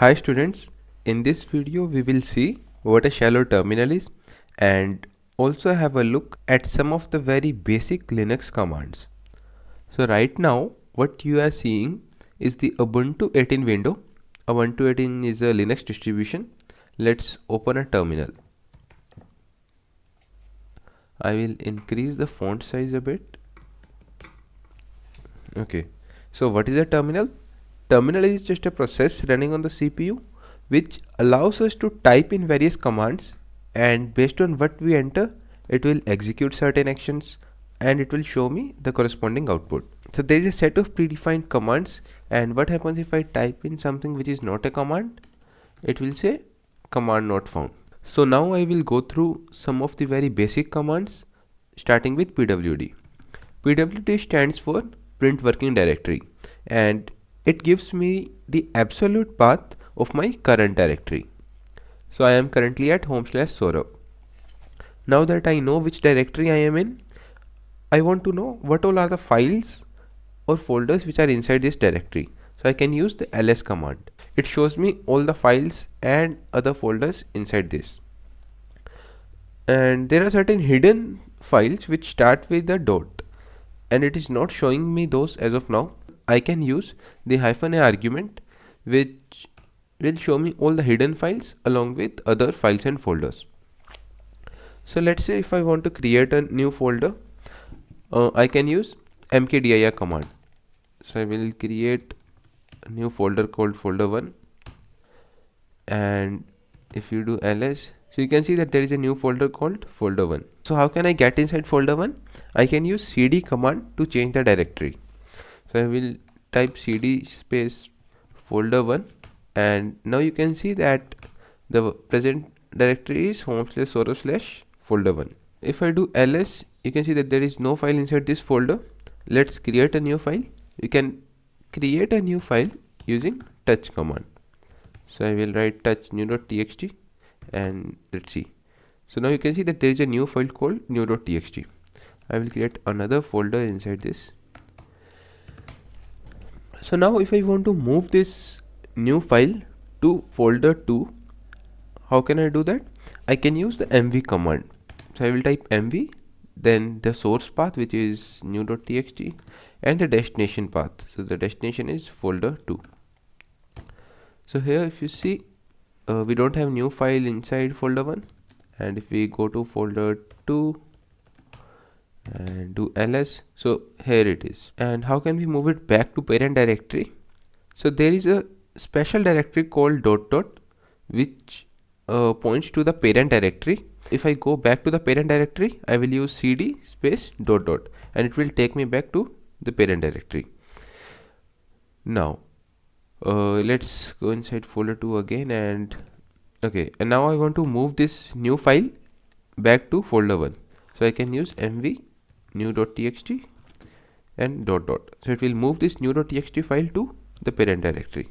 Hi students, in this video we will see what a shell terminal is and also have a look at some of the very basic Linux commands. So right now what you are seeing is the Ubuntu 18 window. Ubuntu 18 is a Linux distribution. Let's open a terminal. I will increase the font size a bit. Okay, so what is a terminal? Terminal is just a process running on the CPU which allows us to type in various commands and based on what we enter it will execute certain actions and it will show me the corresponding output. So there is a set of predefined commands and what happens if I type in something which is not a command it will say command not found. So now I will go through some of the very basic commands starting with pwd. pwd stands for print working directory and it gives me the absolute path of my current directory. So I am currently at home slash Saurabh. Now that I know which directory I am in, I want to know what all are the files or folders which are inside this directory. So I can use the ls command. It shows me all the files and other folders inside this. And there are certain hidden files which start with the dot and it is not showing me those as of now I can use the hyphen a argument which will show me all the hidden files along with other files and folders. So let's say if I want to create a new folder, uh, I can use mkdir command. So I will create a new folder called folder1 and if you do ls so you can see that there is a new folder called folder1 so how can i get inside folder1 i can use cd command to change the directory so I will type cd space folder 1 and now you can see that the present directory is home slash Saurabh slash folder 1 if I do ls you can see that there is no file inside this folder. Let's create a new file. You can create a new file using touch command. So I will write touch new.txt and let's see. So now you can see that there is a new file called new.txt I will create another folder inside this so now if I want to move this new file to folder 2 how can I do that? I can use the mv command. So I will type mv then the source path which is new.txt and the destination path. So the destination is folder 2 so here if you see uh, we don't have new file inside folder 1 and if we go to folder 2 and do ls so here it is. And how can we move it back to parent directory? So there is a special directory called dot dot which uh, points to the parent directory. If I go back to the parent directory I will use cd space dot dot and it will take me back to the parent directory. Now uh, let's go inside folder 2 again and okay and now I want to move this new file back to folder 1 so I can use mv new.txt and dot dot. So it will move this new.txt file to the parent directory.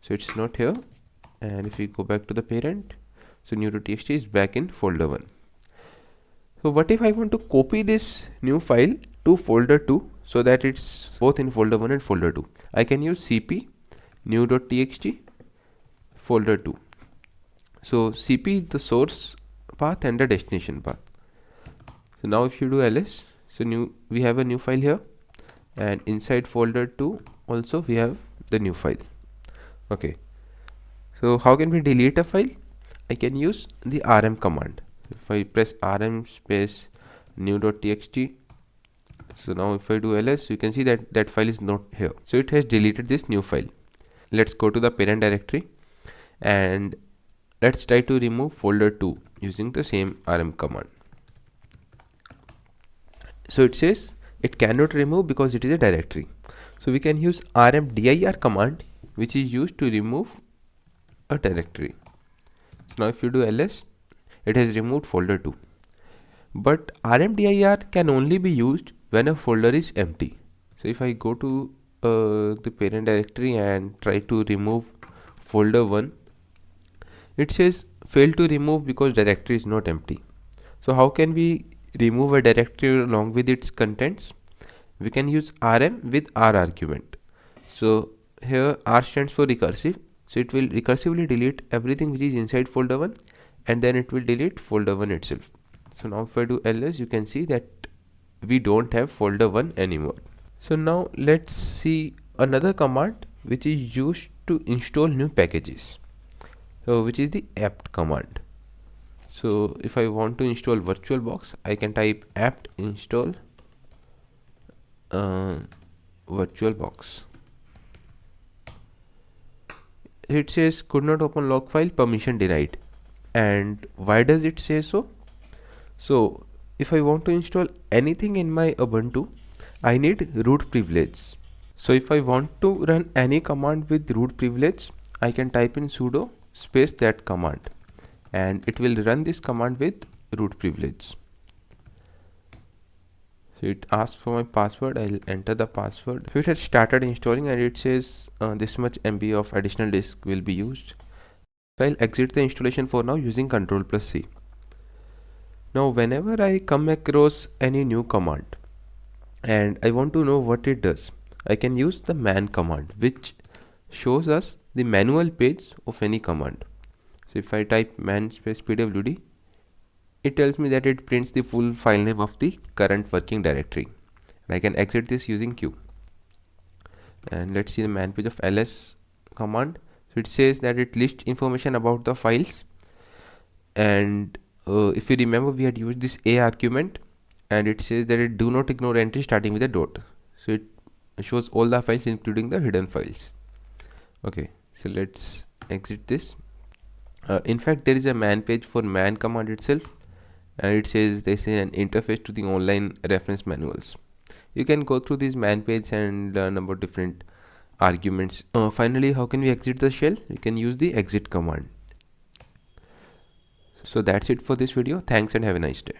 So it's not here. And if we go back to the parent so new.txt is back in folder 1 so what if I want to copy this new file to folder 2 so that it's both in folder 1 and folder 2 I can use cp new.txt folder 2 so cp is the source path and the destination path. So now if you do ls so new we have a new file here. And inside folder 2 also we have the new file. Okay. So how can we delete a file? I can use the rm command. If I press rm space new.txt so now if I do ls you can see that that file is not here. So it has deleted this new file. Let's go to the parent directory and let's try to remove folder 2 using the same rm command so it says it cannot remove because it is a directory. So we can use rmdir command which is used to remove a directory. So now if you do ls it has removed folder 2 but rmdir can only be used when a folder is empty. So if I go to uh, the parent directory and try to remove folder 1 it says fail to remove because directory is not empty. So how can we remove a directory along with its contents. We can use rm with r argument. So here r stands for recursive. So it will recursively delete everything which is inside folder 1 and then it will delete folder 1 itself. So now if I do ls you can see that we don't have folder 1 anymore. So now let's see another command which is used to install new packages. So which is the apt command so if I want to install virtualbox I can type apt install uh, virtualbox it says could not open log file permission denied. And why does it say so? So if I want to install anything in my Ubuntu I need root privilege. So if I want to run any command with root privilege I can type in sudo space that command and it will run this command with root privilege. So it asks for my password. I'll enter the password. So it has started installing and it says uh, this much MB of additional disk will be used so I'll exit the installation for now using control plus C. Now whenever I come across any new command and I want to know what it does I can use the man command which shows us the manual page of any command so if I type man space pwd it tells me that it prints the full file name of the current working directory. And I can exit this using Q. And let's see the man page of ls command. So it says that it lists information about the files. And uh, if you remember we had used this a argument. And it says that it do not ignore entry starting with a dot. So it shows all the files including the hidden files. Okay. So let's exit this uh, in fact there is a man page for man command itself and it says this is an interface to the online reference manuals. You can go through this man page and learn about different arguments. Uh, finally how can we exit the shell? You can use the exit command. So that's it for this video. Thanks and have a nice day